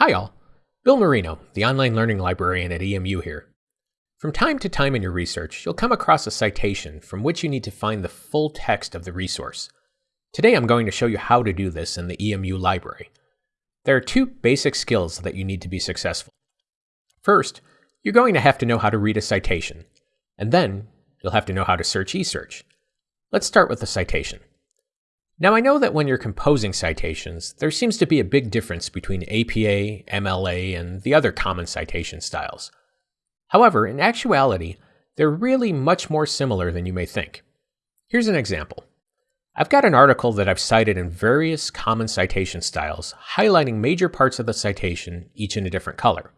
Hi all, Bill Marino, the online learning librarian at EMU here. From time to time in your research, you'll come across a citation from which you need to find the full text of the resource. Today I'm going to show you how to do this in the EMU library. There are two basic skills that you need to be successful. First, you're going to have to know how to read a citation, and then you'll have to know how to search eSearch. Let's start with the citation. Now, I know that when you're composing citations, there seems to be a big difference between APA, MLA, and the other common citation styles. However, in actuality, they're really much more similar than you may think. Here's an example. I've got an article that I've cited in various common citation styles, highlighting major parts of the citation, each in a different color.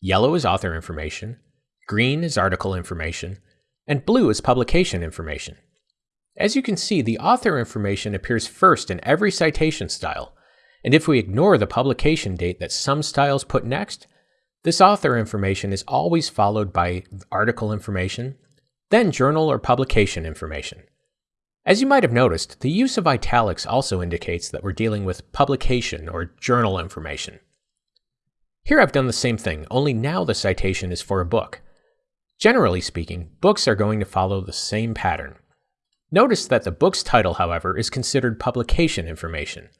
Yellow is author information, green is article information, and blue is publication information. As you can see, the author information appears first in every citation style, and if we ignore the publication date that some styles put next, this author information is always followed by article information, then journal or publication information. As you might have noticed, the use of italics also indicates that we're dealing with publication or journal information. Here I've done the same thing, only now the citation is for a book. Generally speaking, books are going to follow the same pattern. Notice that the book's title, however, is considered publication information.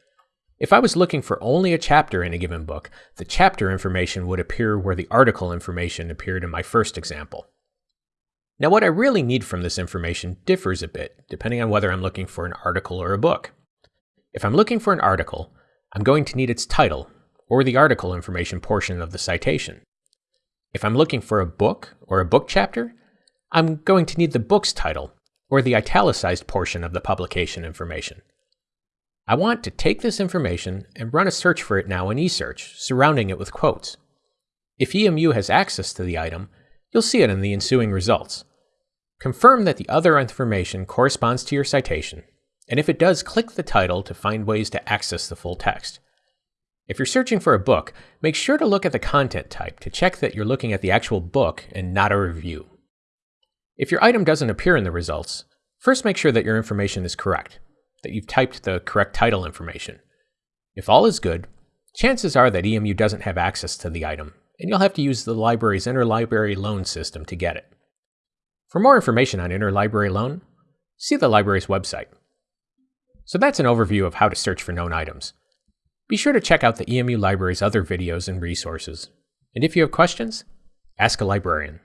If I was looking for only a chapter in a given book, the chapter information would appear where the article information appeared in my first example. Now, what I really need from this information differs a bit, depending on whether I'm looking for an article or a book. If I'm looking for an article, I'm going to need its title, or the article information portion of the citation. If I'm looking for a book or a book chapter, I'm going to need the book's title, or the italicized portion of the publication information. I want to take this information and run a search for it now in eSearch, surrounding it with quotes. If EMU has access to the item, you'll see it in the ensuing results. Confirm that the other information corresponds to your citation, and if it does, click the title to find ways to access the full text. If you're searching for a book, make sure to look at the content type to check that you're looking at the actual book and not a review. If your item doesn't appear in the results, first make sure that your information is correct, that you've typed the correct title information. If all is good, chances are that EMU doesn't have access to the item, and you'll have to use the library's interlibrary loan system to get it. For more information on interlibrary loan, see the library's website. So that's an overview of how to search for known items. Be sure to check out the EMU library's other videos and resources. And if you have questions, ask a librarian.